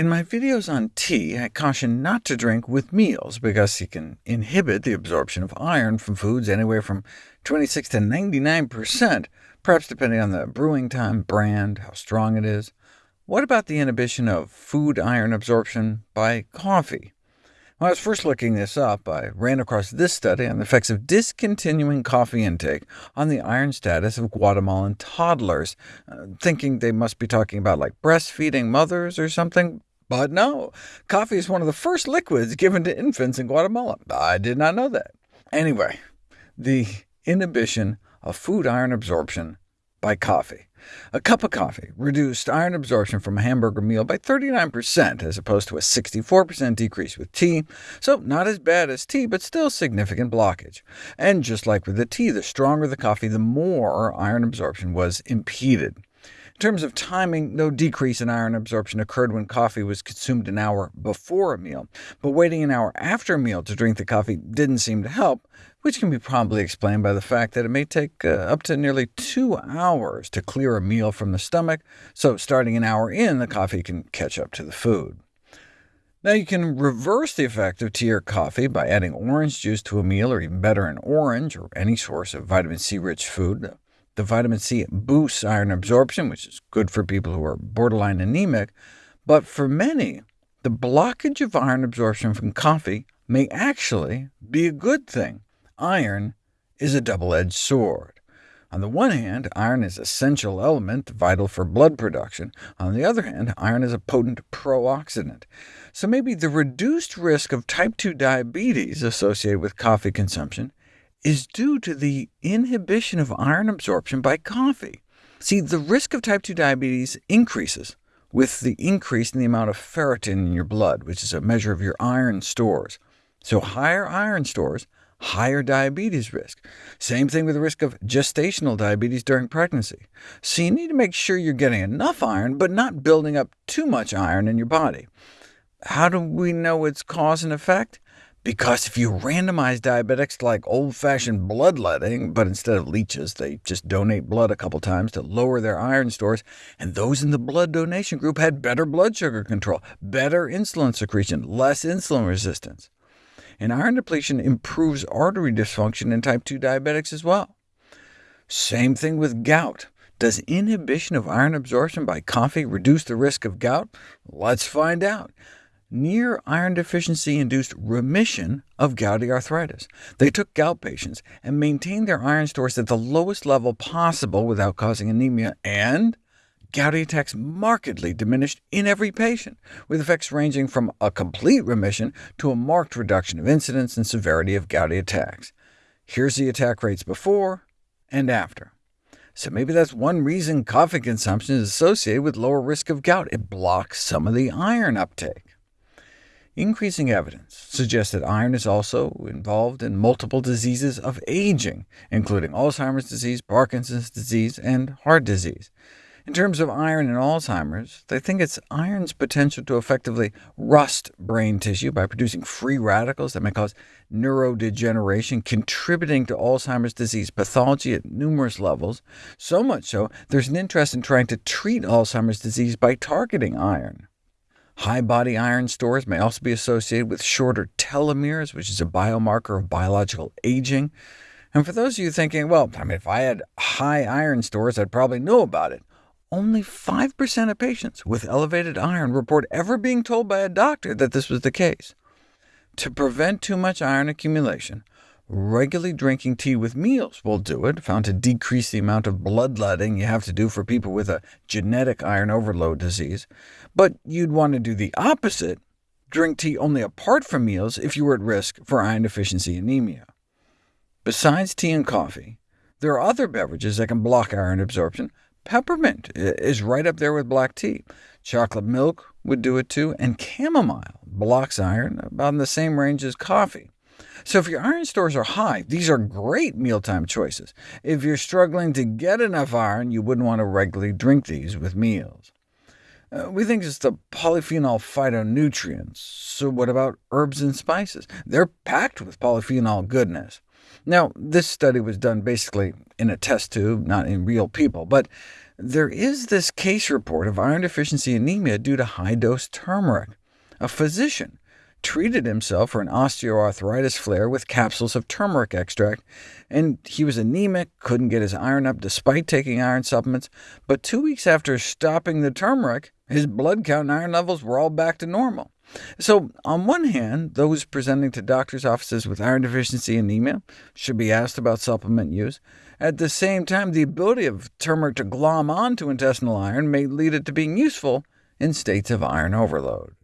In my videos on tea, I caution not to drink with meals, because it can inhibit the absorption of iron from foods anywhere from 26 to 99%, perhaps depending on the brewing time, brand, how strong it is. What about the inhibition of food iron absorption by coffee? When I was first looking this up, I ran across this study on the effects of discontinuing coffee intake on the iron status of Guatemalan toddlers, uh, thinking they must be talking about like breastfeeding mothers or something. But no, coffee is one of the first liquids given to infants in Guatemala. I did not know that. Anyway, the inhibition of food iron absorption by coffee. A cup of coffee reduced iron absorption from a hamburger meal by 39%, as opposed to a 64% decrease with tea, so not as bad as tea, but still significant blockage. And just like with the tea, the stronger the coffee, the more iron absorption was impeded. In terms of timing, no decrease in iron absorption occurred when coffee was consumed an hour before a meal, but waiting an hour after a meal to drink the coffee didn't seem to help, which can be probably explained by the fact that it may take uh, up to nearly two hours to clear a meal from the stomach, so starting an hour in, the coffee can catch up to the food. Now you can reverse the effect of tea or coffee by adding orange juice to a meal, or even better, an orange, or any source of vitamin C-rich food. The vitamin C boosts iron absorption, which is good for people who are borderline anemic, but for many, the blockage of iron absorption from coffee may actually be a good thing. Iron is a double-edged sword. On the one hand, iron is an essential element vital for blood production. On the other hand, iron is a potent pro-oxidant. So maybe the reduced risk of type 2 diabetes associated with coffee consumption is due to the inhibition of iron absorption by coffee. See, the risk of type 2 diabetes increases with the increase in the amount of ferritin in your blood, which is a measure of your iron stores. So higher iron stores, higher diabetes risk. Same thing with the risk of gestational diabetes during pregnancy. So you need to make sure you're getting enough iron, but not building up too much iron in your body. How do we know its cause and effect? Because if you randomize diabetics to like old-fashioned bloodletting, but instead of leeches, they just donate blood a couple times to lower their iron stores, and those in the blood donation group had better blood sugar control, better insulin secretion, less insulin resistance. And iron depletion improves artery dysfunction in type 2 diabetics as well. Same thing with gout. Does inhibition of iron absorption by coffee reduce the risk of gout? Let's find out near iron deficiency-induced remission of gouty arthritis. They took gout patients and maintained their iron stores at the lowest level possible without causing anemia, and gouty attacks markedly diminished in every patient, with effects ranging from a complete remission to a marked reduction of incidence and severity of gouty attacks. Here's the attack rates before and after. So maybe that's one reason coffee consumption is associated with lower risk of gout. It blocks some of the iron uptake. Increasing evidence suggests that iron is also involved in multiple diseases of aging, including Alzheimer's disease, Parkinson's disease, and heart disease. In terms of iron in Alzheimer's, they think it's iron's potential to effectively rust brain tissue by producing free radicals that may cause neurodegeneration, contributing to Alzheimer's disease pathology at numerous levels, so much so there's an interest in trying to treat Alzheimer's disease by targeting iron. High body iron stores may also be associated with shorter telomeres, which is a biomarker of biological aging. And for those of you thinking, well, I mean, if I had high iron stores, I'd probably know about it. Only 5% of patients with elevated iron report ever being told by a doctor that this was the case. To prevent too much iron accumulation, Regularly drinking tea with meals will do it, found to decrease the amount of bloodletting you have to do for people with a genetic iron overload disease. But you'd want to do the opposite, drink tea only apart from meals if you were at risk for iron deficiency anemia. Besides tea and coffee, there are other beverages that can block iron absorption. Peppermint is right up there with black tea. Chocolate milk would do it too, and chamomile blocks iron about in the same range as coffee. So if your iron stores are high, these are great mealtime choices. If you're struggling to get enough iron, you wouldn't want to regularly drink these with meals. Uh, we think it's the polyphenol phytonutrients. So what about herbs and spices? They're packed with polyphenol goodness. Now, this study was done basically in a test tube, not in real people, but There is this case report of iron deficiency anemia due to high-dose turmeric. A physician treated himself for an osteoarthritis flare with capsules of turmeric extract, and he was anemic, couldn't get his iron up despite taking iron supplements, but two weeks after stopping the turmeric, his blood count and iron levels were all back to normal. So, on one hand, those presenting to doctors' offices with iron deficiency anemia should be asked about supplement use. At the same time, the ability of turmeric to glom onto intestinal iron may lead it to being useful in states of iron overload.